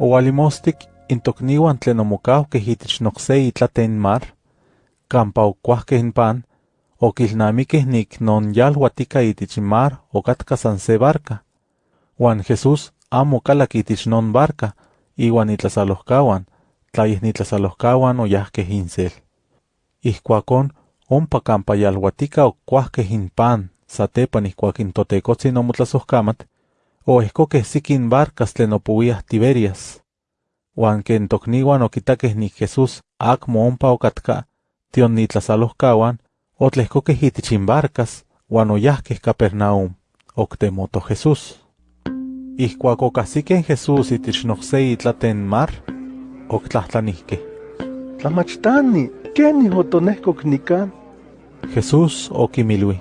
Owalimostik intokniwan tlen omokauhkeh itich nokse itlaten mar, kampa okuahkeh in pan, okilnamikeh nik non yalhuatika itich mar okatka san se barca. Juan Jesús amo kalak itich non barca, iwan itlasalohkawan, tla yeh nitlasalohkawan oyahkeh insel. Ihkuakon, ompa kampa yalhuatika okuahkeh in pan satepan ihkuak in totekotzin omotlasohkamat, oehkokeh sikin barcas tlen opowiah Tiberias. Huan ken tokniwan okitakeh nik Jesús akmo ompa okatka, tion nitlasalohkawan, otlehkokeh itich barcas, huan oyahkeh Capernaum, oktemoto Jesús. Ihkuak okahsikeh Jesús itich nokse itlaten mar, oktlahtlanihkeh: Tlamachtani, ¿kenih otonehkok nikan? Jesús okimilui: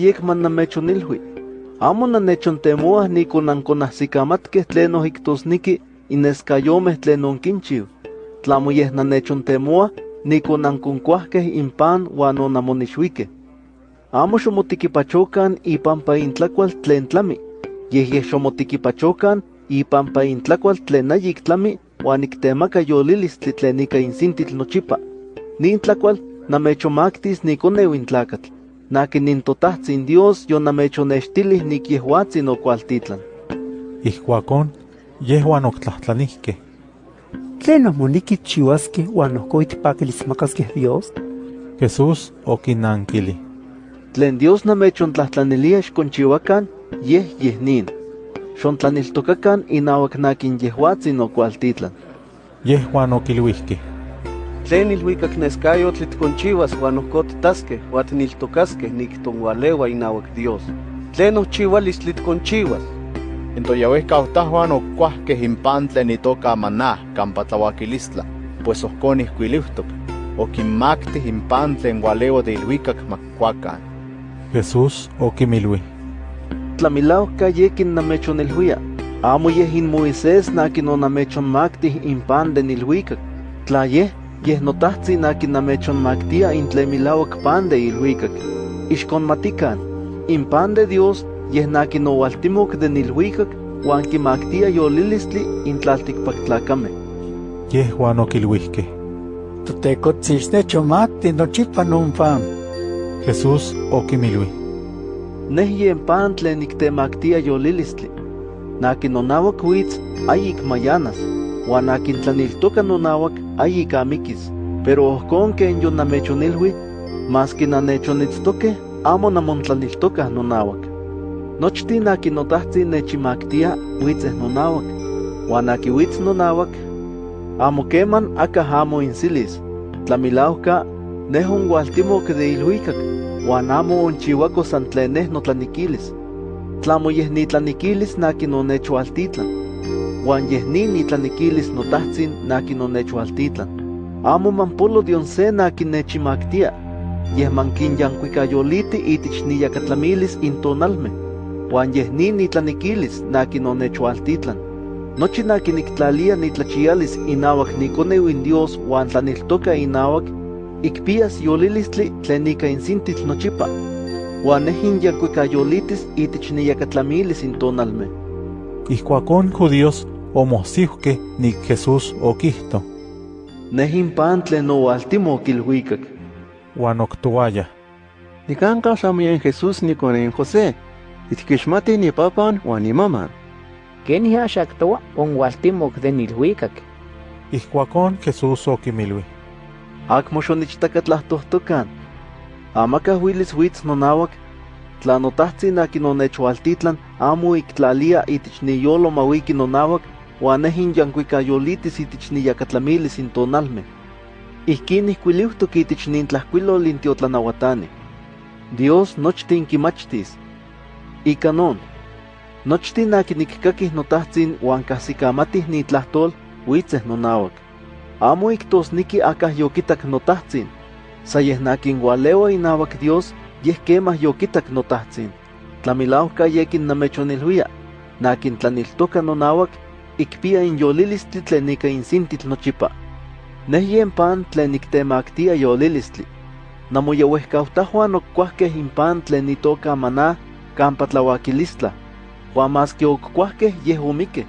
yekman namechonilhui. Amo nanechontemoah nikon ankonahsikamatkeh tlen ohictosniki ineskayomeh tlen onkinchiu. Tlamo yeh nanechontemoah nikon ankonkuahkeh impan huan onamonixuikeh. Amo xomotikipachokan ipampa intlakual tlen tlami, yeh yeh xomotikipachokan ipampa intlakual tlen ayik tlami huan iktemaka yolilistli tlen ika insintitl nochipa. Nin intlakatl. Nakin nin totahtsin Dios yonamechonextilih nik yehuatzin okualtitlan. Ihkuakon, yehuan oktlahtlanihkeh: ¿Tlen moneki chiuaskeh huan ohko itpakilismakaskeh Dios? Jesús okinankili: Tlen Dios namechontlahtlanilia xkonchiuakan, yeh yeh nin. Xontlaniltokakan inauak nakin yehuatzin okualtitlan. Yehuan okilhuihkeh: Tlen ilhuikak neskayotl tkonchiuas huan ohko titaskeh huan tiniltokaskeh nik tonwaleua inauak Dios. Tlen ohchiualistli tkonchiuas. En toyauehcautajhuan okuahkeh in pan tlen itoka maná kampa tlauakilistla, pues ohkon ihkuiliuhtok, okinmaktih in pan tlen waleua de ilhuikak makuakan. Jesús okimilui: Tlamilauka yekin namechonilhuia. Amo yeh in Moisés nakin onamechonmaktih in pan de nilhuikak. Tla yeh, yeh notahtsin nakin namechonmaktia in tlen milauak pan de ilhuikak. Ixkonmatikan, in pan de Dios yeh nakin owaltimok de nilhuikak huan kimaktia yolilistli in tlaltikpaktlakameh. Yehuan okilhuihkeh: Totekotzin xnechomati nochipa non pan. Jesús okimilui: Neh yen pan tlen niktemaktia yolilistli. Nakin nonauak huitz ayik mayanas, huan nakin tlaniltoka nonauak ayik amikis. Pero ohkon ken yonamechonilhui, maski nanechonitztokeh, amo namontlaniltokah nonauak. Nochtin nakin notahtsin nechimaktia huitzeh nonauak, huan aki huitz nonauak, amo keman akah amo insilis. Tlamilauka, neh onwaltimok de ilhuikak, huan amo onchiuako san tlen neh notlanikilis. Tlamo yeh nitlanikilis nakin onechualtitlan. Huan yeh nin nitlanikilis notahtsin nakin onechualtitlan. Amo manpolo dion se nakin nechimaktia, yeh mankinyankuikayoliti itich niyakatlamilis intonalmeh. Huan yeh nin nitlanikilis nakin onechualtitlan. Nochi nakin niktlalia nitlachialis inauak nikoneu in Dios huan tlaniltoka inauak, ikpias yolilistli tlen ika insintitl nochipa. Huan neh inyankuikayolitis itich niyakatlamilis intonalmeh. Ihkuakon judíos omohsiuhkeh nik Jesús okihto, Neh in pan tlen owaltimok ilhuikak. huan oktouayah: Nikanka xamian Jesús nikonen José, itkixmati ni papan huan ni maman. Ken yaxaktoa onwaltimok de nilhuikak. Ihkuakon Jesús okimilui: Akmo xonichtakatlahtohtokan. Amakah huilis huitz nonauak, tla notahtsin akin onechualtitlan amo iktlalia itich niyolo mawiki nonauak, huan neh inyankuikayolitis itich niyakatlamilis intonalmeh. Ihkin ihkuiliuhtok itich nin tlahkuilol intiotlanahuatani. Dios nochtin kimachtis. Ika non, nochtin akin ikkakih notahtsin huan kahsikamatih nitlahtol, huitzeh nonauak. Amo iktosniki akah yokitak notahtsin, sa yeh nakin waleua inauak Dios, yeh kemah yokitak notahtsin. Tlamilauka yekin namechonilhuia, nakin tlaniltoka nonauak, ikpia inyolilistli tlen ika insintitl nochipa. Neh yen pan tlen niktemaktia yolilistli. Namoyauehkautahuan okuahkeh in pan tlen itoka maná kampa tlauakilistla, huan maski okuahkeh yeh omikeh.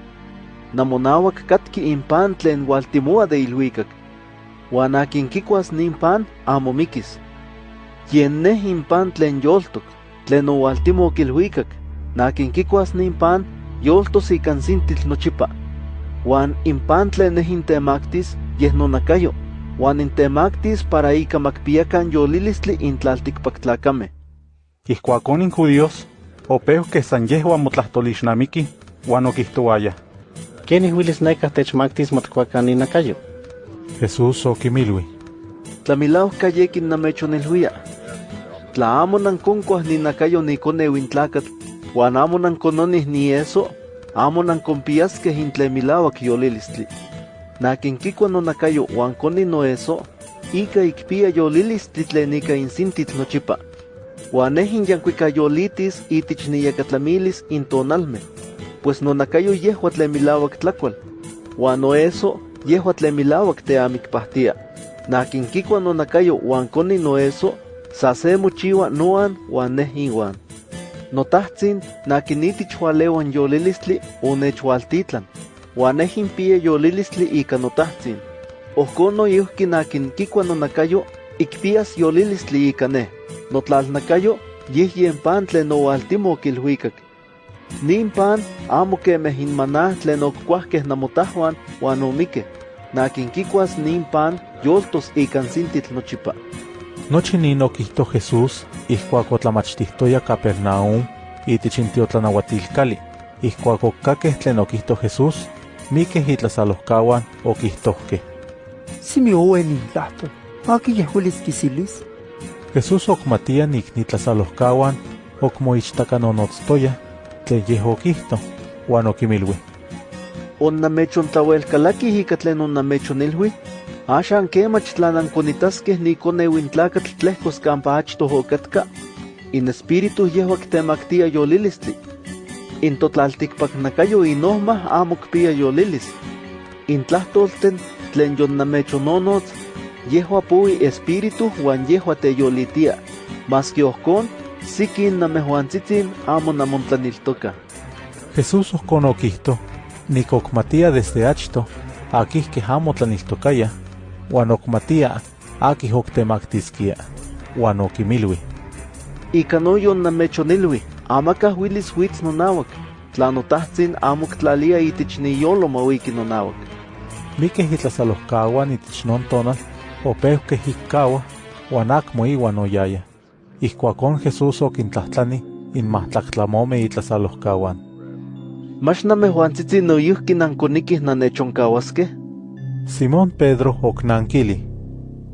namonawak katki impan tlen de ilhuicac. Huan akin kikuas nin pan amo mikis. Yen neh impan tlen yoltok, tlen owaltimo kilhuicac, nakin kikuas nin pan yoltos ikan sintil nochipa. Huan impan tlen neh intemactis yeh nonakayo, huan intemactis para ika makpiakan yolilistli intlaltikpaktlakame. Ihkuakon in judíos, opeu que san yehuan motlahtolixnamiki, huan okihtoaya. ¿Quién huilis neka techmaktis motkuakan inakayo? Jesús okimilui. Tlamilao kayekin namechonilhuia. Tla amo nankonkuas ninakayo nikoneu intlakat, huan amo nankononih ni eso, amo nankonpiaskeh intlemilauak yolilistli. Nakin kikua nonakayo huan koni no eso, ika ikpia yolilistli tlen ika insintit nochipa. Huan ehin yankuika yolitis itich niyakatlamilis intonalme, pues nonakayo yehua tlen milauak tlakual. Huan no eso, yehua tlen milauak te amikpahtia. Nakin kikua nonakayo huan koni no eso, sa se mochiwa noan huan neh iwan. Notahtsin nakin itich hualewan yolilistli onechwaltitlan, huan neh impie yolilistli ika notahtsin. Ohkon noyuhki nakin kikua nonakayo ikpias yolilistli ika neh. Notlalnakayo yeh yen pan tlen owaltimo kilhuikak. Nin pan amo kemeh inmanah tlen okkuahkeh namotahuan huan omikeh. Nakin kikuas nin pan yoltos ikan sintitl nochipa. Nochi nin okihto Jesús ihkuak otlamachtihtoya Capernaum itich intiotlanahuatilkali. Ihkuak okkakeh tlen okihto Jesús, mikeh itlasalohkawan okihtohkeh. Simi owen intlahtol. Aki yehuelis kisilis. Jesús okmatia nik nitlasalohkawan okmoichtakaноnotztoya tlen yeh okihto, huan okimilui. Onnamechontlahuelkalakih ika tlen onnamechonilhui, axan kemach tla nankonitaskeh nikoneu intlakatl tlehkos kampa achtoh okatka, in espíritu yehua kitemaktia yolilistli. In totlaltikpaknakayo inohmah amo kpia yolilis. In tlahtolten tlen yonnamechononotz, yehua pui espíritu huan yehua teyolitia. Maski ohkon, sikin namehuantzitzin amo namontlaniltoka. Jesús ohkon okihto, nik okmatia desde achto, akih keh amo tlaniltokaya, huan okmatia akih oktemaktiskia, huan okimilui. Ika no yonnamechonilhui, amakah huilis huitz nonawak, tla notahtsin amo ktlalia itich niyolo mawiki nonawak. Mikeh itlasalohkawan itich non tonal, opeuhkeh ikkawah, huan akmo iwan oyaya. Ihkuakon Jesús okintlahtlani inmahtlaktlamomeh itlasalohkawan. Mach namehuantzitzin noyuhki nankonikih nanechonkawaskeh? Simón Pedro oknankili.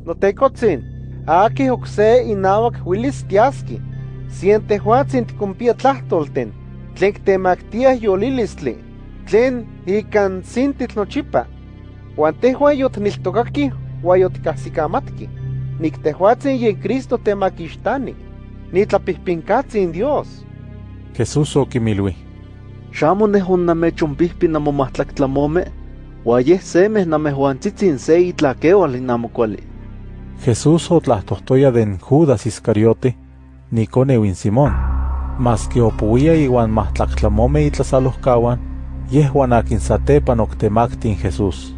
Notekotzin, aki okse inawak huilis tiaski. Sien tehuatzin tikumpia tlahtolten, tlen ktemaktiah yolilistli, tlen ikan sintitl nochipa. Huan tehua yotniltokaki huan yotikahsikamatki. Nik tehuatzin yen Cristo temakixtani, nitlapihpinkatzin Dios. Jesús okimilui. Xamo neh onnamechompihpi namomahtlaktlamome, huan yeh semeh namehuantzitzin se. Jesús otlahtohtoya den Judas Iscariote, nikoneu in Simón. Maski opuia iwan mahtlaktlamome itlasalohkawan, yehuan akin satepan oktemaktin Jesús.